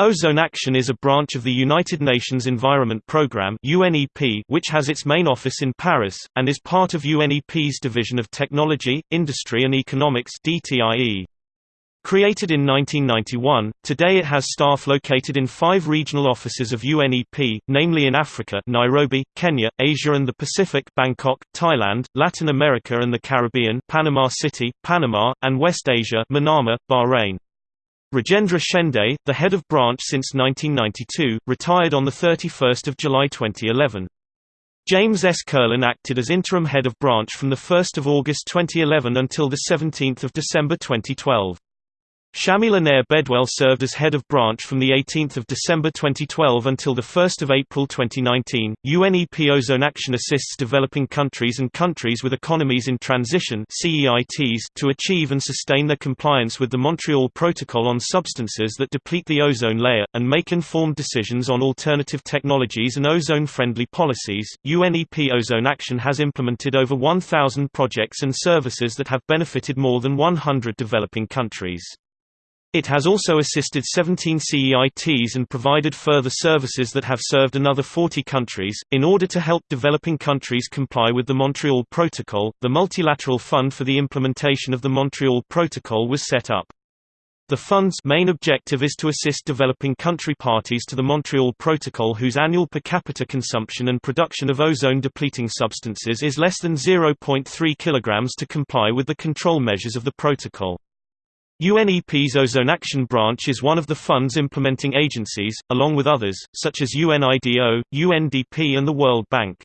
Ozone Action is a branch of the United Nations Environment Programme (UNEP), which has its main office in Paris and is part of UNEP's Division of Technology, Industry and Economics (DTIE). Created in 1991, today it has staff located in five regional offices of UNEP, namely in Africa Nairobi, Kenya, Asia and the Pacific Bangkok, Thailand, Latin America and the Caribbean Panama City, Panama, and West Asia Manama, Bahrain. Rajendra Shende, the head of branch since 1992, retired on 31 July 2011. James S. Curlin acted as interim head of branch from 1 August 2011 until 17 December 2012. Shamila Nair Bedouelle served as head of branch from 18 December 2012 until 1 April 2019. UNEP Ozone Action assists developing countries and countries with economies in transition CEITs to achieve and sustain their compliance with the Montreal Protocol on substances that deplete the ozone layer, and make informed decisions on alternative technologies and ozone-friendly policies. UNEP Ozone Action has implemented over 1,000 projects and services that have benefited more than 100 developing countries. It has also assisted 17 CEITs and provided further services that have served another 40 countries. In order to help developing countries comply with the Montreal Protocol, the Multilateral Fund for the Implementation of the Montreal Protocol was set up. The fund's main objective is to assist developing country parties to the Montreal Protocol whose annual per capita consumption and production of ozone-depleting substances is less than 0.3 kg to comply with the control measures of the protocol. UNEP's Ozone Action Branch is one of the fund's implementing agencies, along with others, such as UNIDO, UNDP and the World Bank.